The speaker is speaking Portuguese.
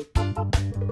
Música